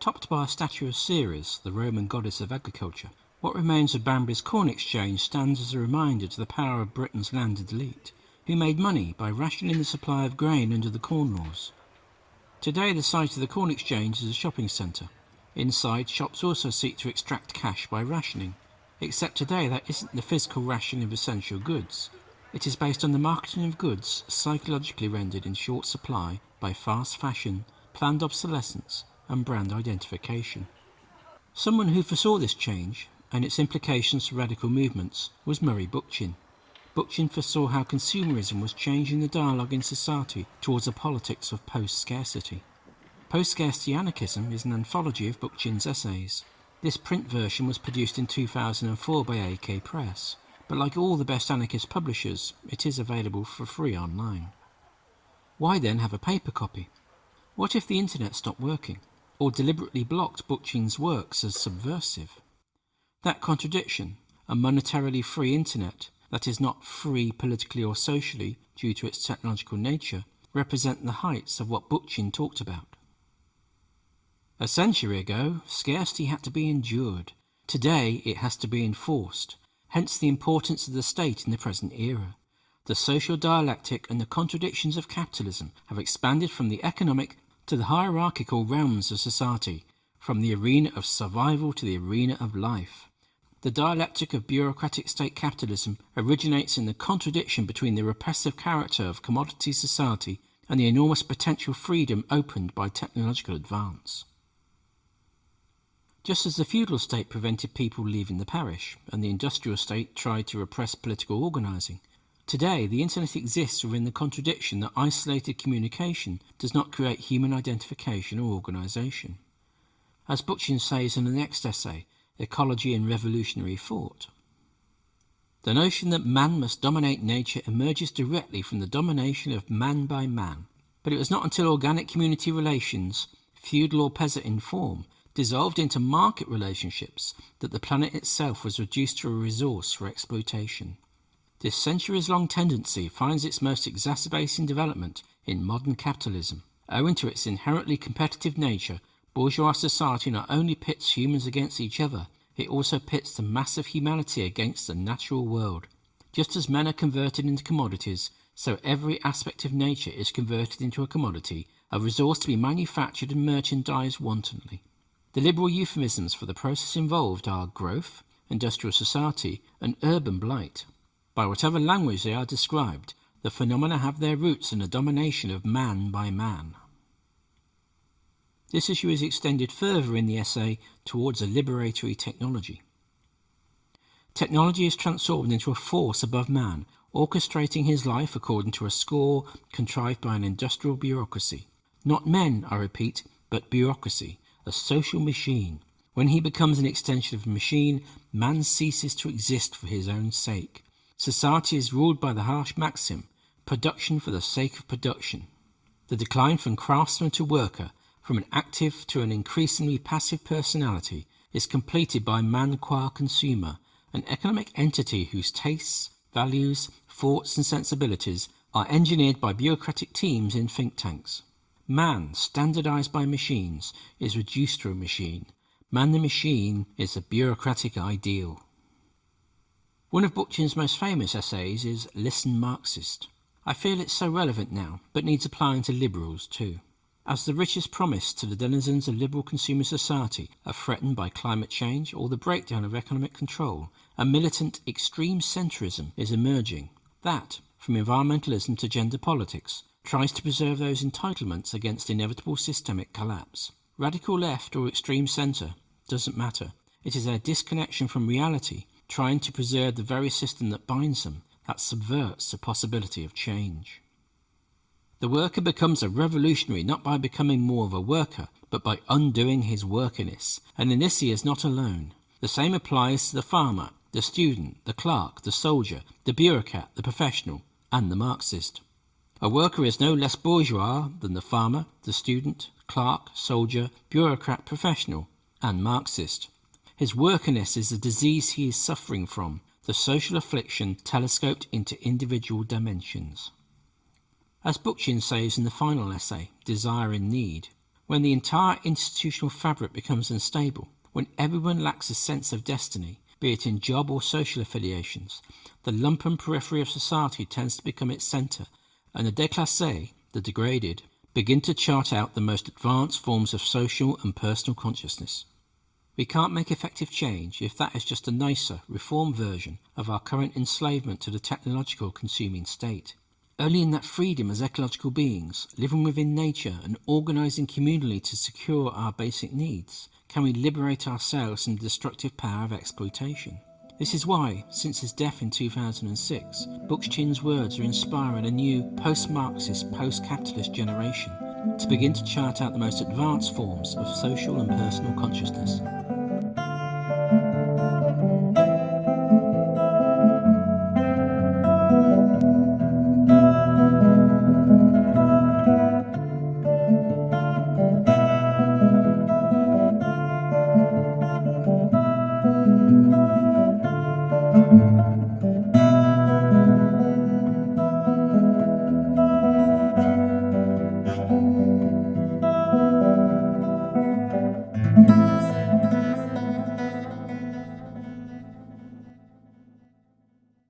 Topped by a statue of Ceres, the Roman goddess of agriculture, what remains of Banbury's Corn Exchange stands as a reminder to the power of Britain's landed elite, who made money by rationing the supply of grain under the Corn Laws. Today the site of the Corn Exchange is a shopping centre. Inside, shops also seek to extract cash by rationing. Except today that isn't the physical ration of essential goods. It is based on the marketing of goods psychologically rendered in short supply by fast fashion, planned obsolescence and brand identification. Someone who foresaw this change and its implications for radical movements was Murray Bookchin. Bookchin foresaw how consumerism was changing the dialogue in society towards a politics of post-scarcity. Post-scarcity anarchism is an anthology of Bookchin's essays. This print version was produced in 2004 by AK Press, but like all the best anarchist publishers, it is available for free online. Why then have a paper copy? What if the internet stopped working, or deliberately blocked Bookchin's works as subversive? That contradiction, a monetarily free internet that is not free politically or socially due to its technological nature, represent the heights of what Bookchin talked about. A century ago, scarcity had to be endured. Today, it has to be enforced, hence the importance of the state in the present era. The social dialectic and the contradictions of capitalism have expanded from the economic to the hierarchical realms of society, from the arena of survival to the arena of life. The dialectic of bureaucratic state capitalism originates in the contradiction between the repressive character of commodity society and the enormous potential freedom opened by technological advance. Just as the feudal state prevented people leaving the parish and the industrial state tried to repress political organising, today the internet exists within the contradiction that isolated communication does not create human identification or organisation. As Bookchin says in the next essay, ecology and revolutionary thought. The notion that man must dominate nature emerges directly from the domination of man by man, but it was not until organic community relations, feudal or peasant in form, dissolved into market relationships that the planet itself was reduced to a resource for exploitation. This centuries-long tendency finds its most exacerbating development in modern capitalism. Owing to its inherently competitive nature, bourgeois society not only pits humans against each other, it also pits the mass of humanity against the natural world. Just as men are converted into commodities, so every aspect of nature is converted into a commodity, a resource to be manufactured and merchandised wantonly. The liberal euphemisms for the process involved are growth, industrial society, and urban blight. By whatever language they are described, the phenomena have their roots in the domination of man by man. This issue is extended further in the essay towards a liberatory technology. Technology is transformed into a force above man, orchestrating his life according to a score contrived by an industrial bureaucracy. Not men, I repeat, but bureaucracy, a social machine. When he becomes an extension of a machine, man ceases to exist for his own sake. Society is ruled by the harsh maxim, production for the sake of production. The decline from craftsman to worker from an active to an increasingly passive personality is completed by man qua consumer, an economic entity whose tastes, values, thoughts and sensibilities are engineered by bureaucratic teams in think tanks. Man, standardized by machines, is reduced to a machine. Man the machine is a bureaucratic ideal. One of Bookchin's most famous essays is Listen Marxist. I feel it's so relevant now, but needs applying to liberals too. As the richest promise to the denizens of liberal consumer society are threatened by climate change or the breakdown of economic control, a militant extreme centrism is emerging that, from environmentalism to gender politics, tries to preserve those entitlements against inevitable systemic collapse. Radical left or extreme centre doesn't matter. It is their disconnection from reality, trying to preserve the very system that binds them, that subverts the possibility of change. The worker becomes a revolutionary not by becoming more of a worker, but by undoing his workiness, and in this he is not alone. The same applies to the farmer, the student, the clerk, the soldier, the bureaucrat, the professional, and the Marxist. A worker is no less bourgeois than the farmer, the student, clerk, soldier, bureaucrat, professional, and Marxist. His workiness is the disease he is suffering from, the social affliction telescoped into individual dimensions. As Bookchin says in the final essay, Desire and Need, When the entire institutional fabric becomes unstable, when everyone lacks a sense of destiny, be it in job or social affiliations, the lumpen periphery of society tends to become its centre, and the déclassés, the degraded, begin to chart out the most advanced forms of social and personal consciousness. We can't make effective change if that is just a nicer, reformed version of our current enslavement to the technological consuming state. Only in that freedom as ecological beings, living within nature and organising communally to secure our basic needs, can we liberate ourselves from the destructive power of exploitation. This is why, since his death in 2006, Bookchin's words are inspiring a new post-Marxist, post-capitalist generation to begin to chart out the most advanced forms of social and personal consciousness.